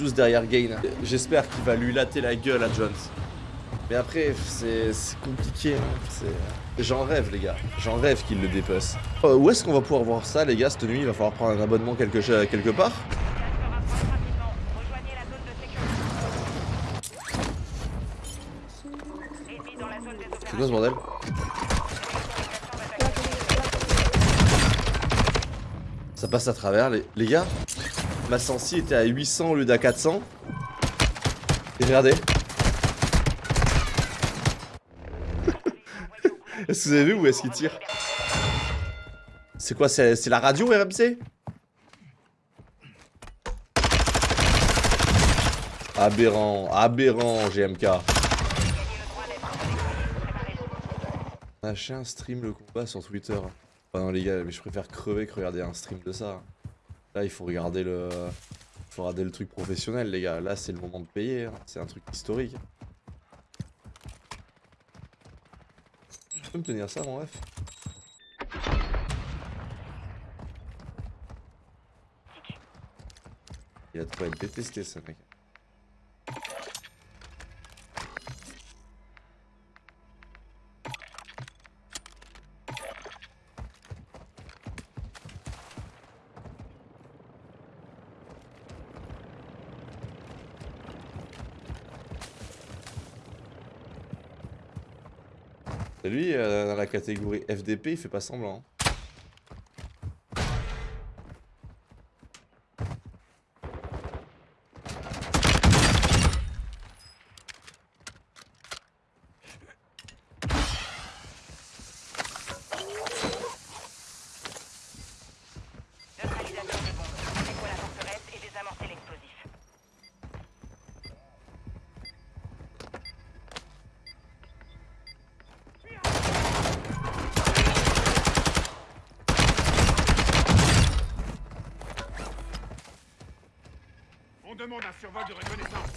tous derrière Gain. J'espère qu'il va lui latter la gueule à Jones. Mais après, c'est compliqué. Hein. J'en rêve, les gars. J'en rêve qu'il le dépece. Euh, où est-ce qu'on va pouvoir voir ça, les gars, cette nuit? Il va falloir prendre un abonnement quelque, quelque part? C'est quoi ce bordel? Ça passe à travers, les, les gars? Ma sensi était à 800 au lieu d'à 400. Et regardez. Est-ce que vous avez vu où est-ce qu'il tire? C'est quoi C'est la radio RMC Aberrant, aberrant GMK. Lâchez un stream le combat sur Twitter. non les gars, mais je préfère crever que regarder un stream de ça. Là il faut regarder le... Il faut regarder le truc professionnel les gars. Là c'est le moment de payer. Hein. C'est un truc historique. Tu peux me tenir ça, mon ref Il a trop être détesté, ce mec. Lui, euh, dans la catégorie FDP, il fait pas semblant.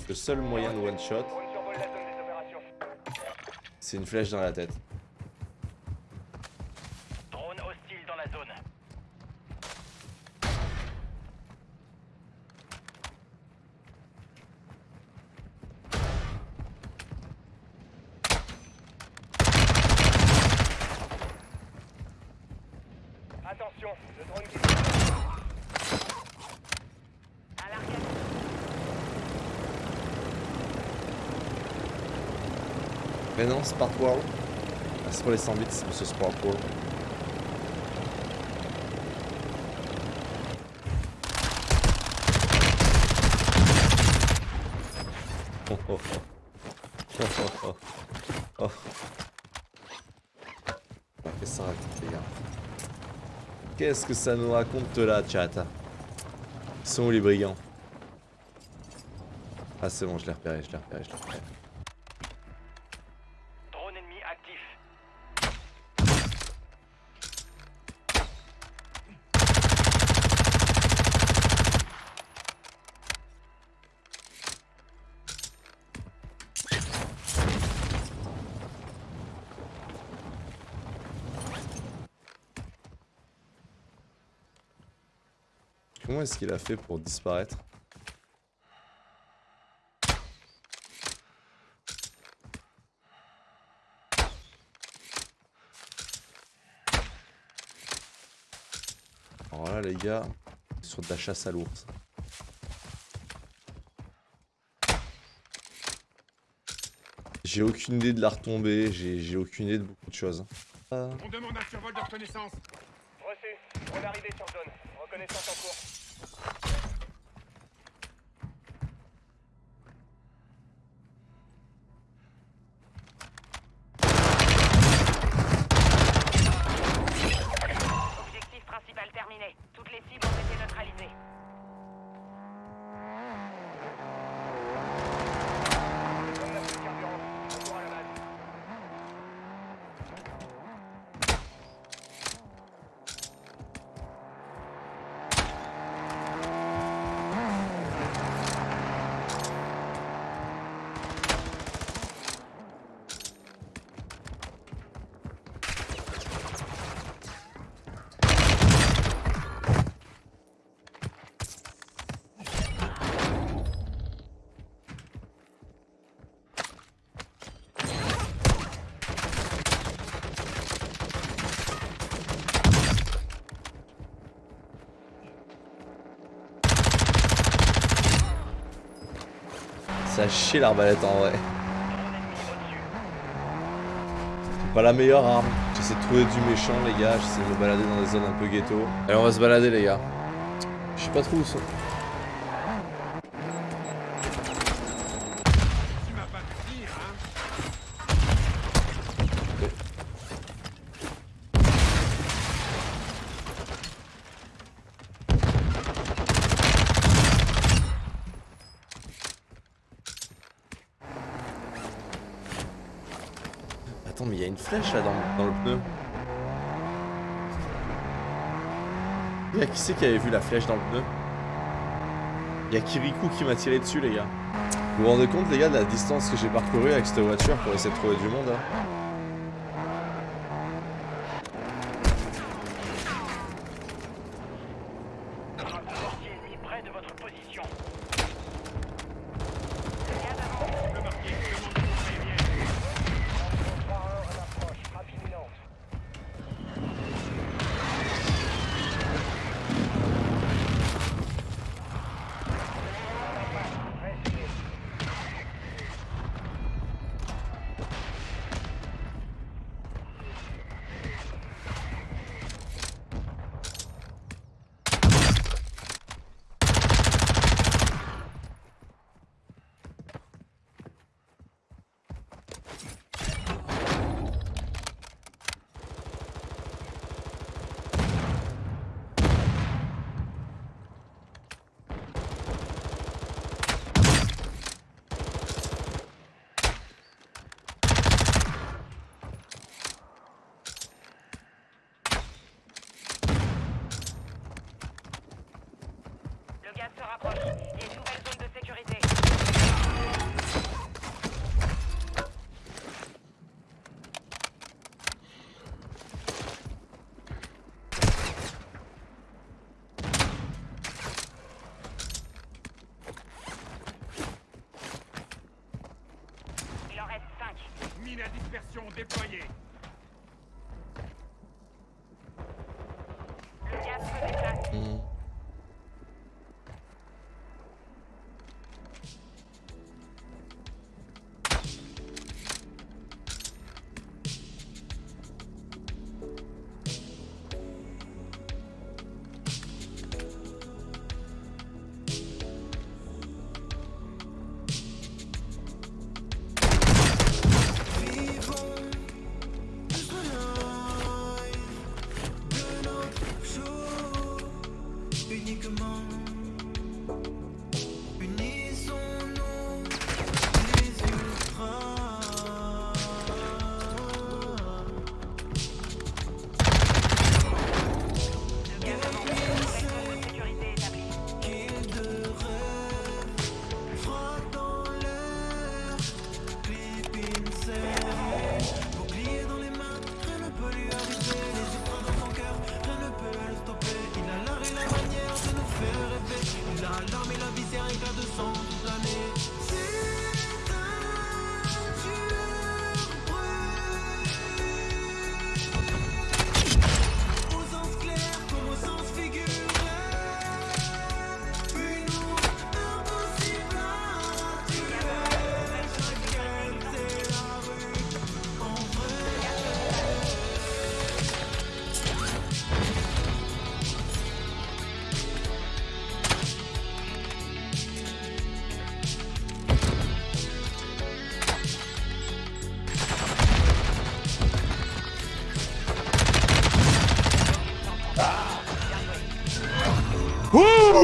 Le seul moyen de one shot, c'est une flèche dans la tête. Attention, le drone qui... Non, Spark World. Ah, c'est pour les 100 bits, c'est monsieur Spark World. Oh oh oh. Oh oh oh. Qu'est-ce que ça raconte, les gars Qu'est-ce que ça nous raconte là, chat? Ils sont où les brigands? Ah, c'est bon, je l'ai repéré, je l'ai repéré, je l'ai repéré. Comment est-ce qu'il a fait pour disparaître Alors là les gars, sur de la chasse à l'ours. J'ai aucune idée de la retomber, j'ai aucune idée de beaucoup de choses. On demande un survol de reconnaissance. Reçu, on est arrivé sur zone. En cours. Objectif principal terminé. Toutes les cibles ont été neutralisées. Ça a chier l'arbalète en vrai. C'est pas la meilleure arme. J'essaie de trouver du méchant les gars, j'essaie de me balader dans des zones un peu ghetto. Allez on va se balader les gars. Je sais pas trop où sont. Tu m'as pas vu dire, hein Attends mais il y a une flèche là dans, le pneu. Y'a qui c'est qui avait vu la flèche dans le pneu? Y'a Kirikou qui m'a tiré dessus les gars. Vous vous rendez compte les gars de la distance que j'ai parcourue avec cette voiture pour essayer de trouver du monde hein? Se rapproche. Il y a une nouvelle zone de sécurité.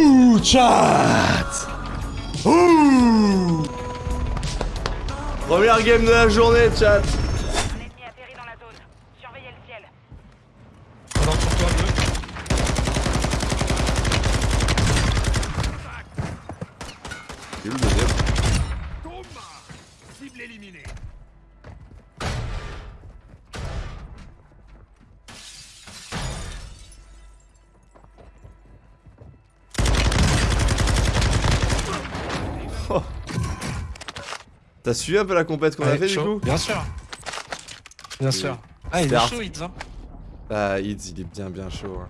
Ouh, chat Ouh Première game de la journée, chat Un ennemi atterri dans la zone. Surveillez le ciel. Alors sur toi, bleu. C'est où le deuxième? Cible éliminée. T'as suivi un peu la compète qu'on a fait du coup Bien sûr. Bien sûr. Ah, il est chaud, Hitz. Hein. Ah, Ids, il est bien bien chaud. hein.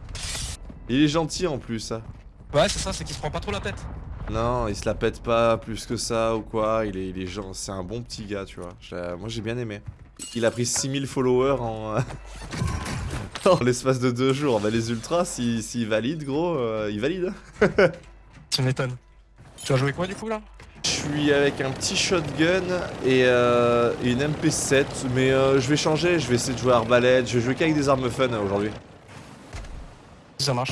Il est gentil en plus, hein. Ouais, c'est ça, c'est qu'il se prend pas trop la tête. Non, il se la pète pas plus que ça ou quoi. Il est, il est genre, c'est un bon petit gars, tu vois. Je- moi j'ai bien aimé. Il a pris 6000 followers en, en l'espace de deux jours. Bah les ultras, s'ils s'ils valident, gros, euh, ils valident. Tu m'étonnes. Tu vas jouer quoi du coup là? Suis avec un petit shotgun et, euh, une MP7, mais euh, je vais changer. Je vais essayer de jouer à arbalète. Je vais jouer qu'avec des armes fun euh, aujourd'hui. Ça marche.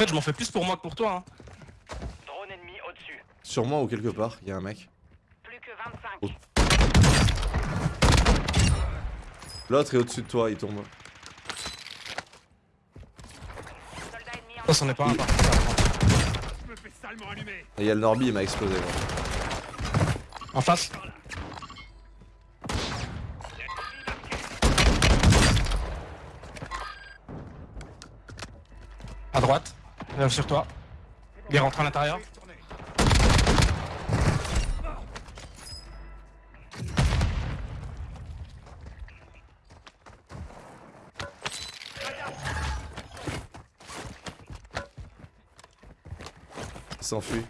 Fait, je m'en fais plus pour moi que pour toi. Hein. Drone ennemi au-dessus. Sur moi ou quelque part, il y a un mec. Plus que 25. Oh. L'autre est au-dessus de toi, il tombe. Soldat ennemi en Ça, c'en est pas un. par il y a le Norby, il m'a explosé. gros. En face. Euh, sur toi. Il est rentré à l'intérieur. S'enfuit.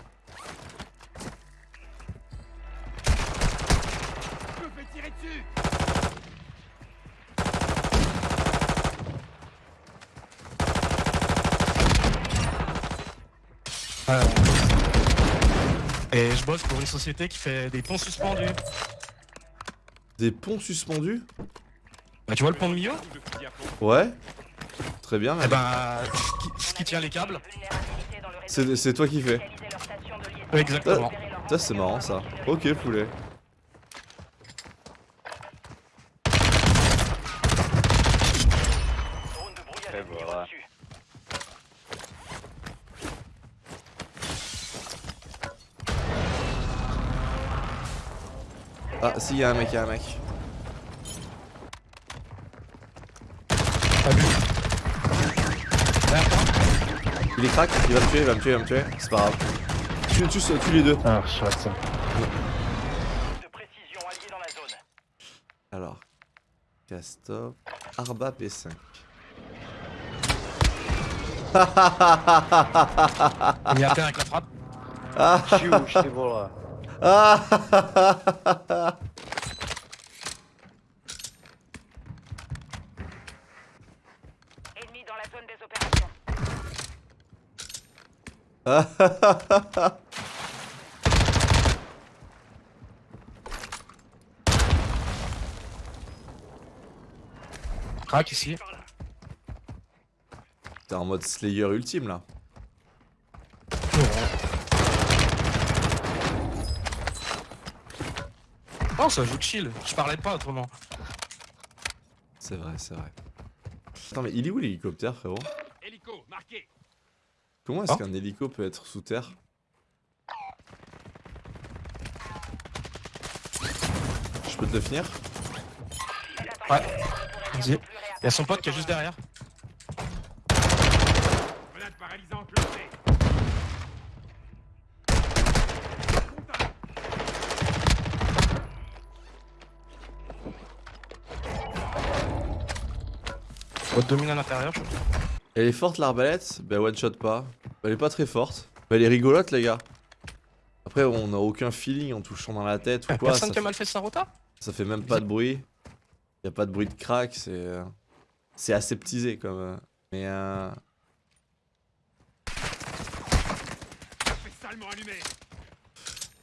Je me fais tirer dessus. Et je bosse pour une société qui fait des ponts suspendus. Des ponts suspendus? Bah, tu vois le pont de milieu. Ouais. Très bien. Eh ben, ce qui, tient les câbles. C'est toi qui fais. Exactement. Ça c'est marrant ça. Ok poulet. Drone de brouillage ennemi au-dessus. Ah si, il y a un mec, il y a un mec. Vu Il est crack, il va me tuer, il va me tuer, il va me tuer. C'est pas grave. Tu, tu, tu les deux. Ah, chouette ça. Alors. Castop. Arba P5. Il à terre avec la frappe. Chiou, je t'ai voilà. Ah Ennemi dans la zone des opérations. Crac ici. T'es en mode Slayer ultime là. Oh, ça joue chill. Je parlais pas autrement. C'est vrai, c'est vrai. Attends, mais il est où l'hélicoptère, frérot Hélico, marqué. Comment est-ce Ah. qu'un hélico peut être sous terre Je peux te le finir Ouais. Vas-y. Il y a son pote qui est juste derrière. Domine à l'intérieur, je crois. Elle est forte l'arbalète Bah one shot pas. Elle est pas très forte. Bah elle est rigolote les gars. Après on a aucun feeling en touchant dans la tête ou quoi. Personne a fait, mal fait sa rota? Ça fait même pas de bruit. Y a pas de bruit de crack, c'est... euh, C'est aseptisé comme... Mais euh...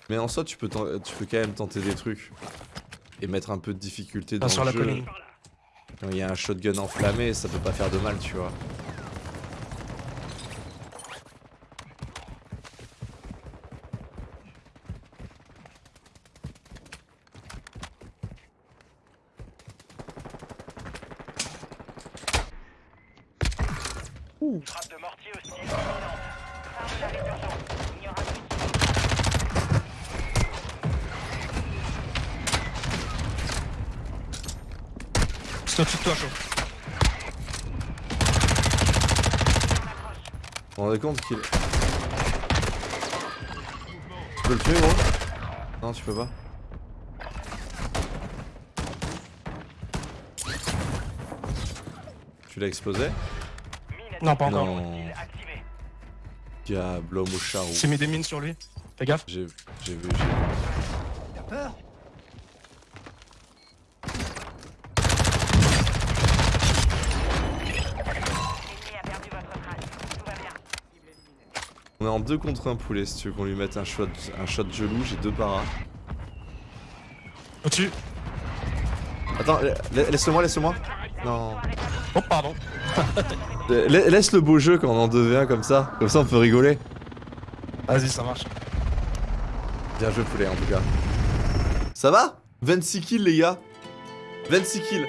Mais en soi tu peux, tu peux quand même tenter des trucs. Et mettre un peu de difficulté dans Pas sur le la jeu. colline. Il y a un shotgun enflammé, ça peut pas faire de mal, tu vois. C'est au-dessus de toi, chaud. Vous vous rendez compte qu'il. Tu peux le tuer, gros Non, tu peux pas. Tu l'as explosé Non, pas encore. Non. Diable, homme au charou. J'ai mis des mines sur lui. Fais gaffe. J'ai vu, j'ai vu. L'ennemi a perdu votre trace. Tout va bien. On est en 2 contre 1 poulet si tu veux qu'on lui mette un shot, un shot de gelou, j'ai deux paras. Au-dessus. Attends, la- laisse-le-moi, laisse-le-moi. Non. Oh, pardon. La- Laisse le beau jeu quand on en 2v1 comme ça. Comme ça on peut rigoler. Vas-y, ça marche. Bien joué poulet en tout cas. Ça va? 26 kills les gars 26 kills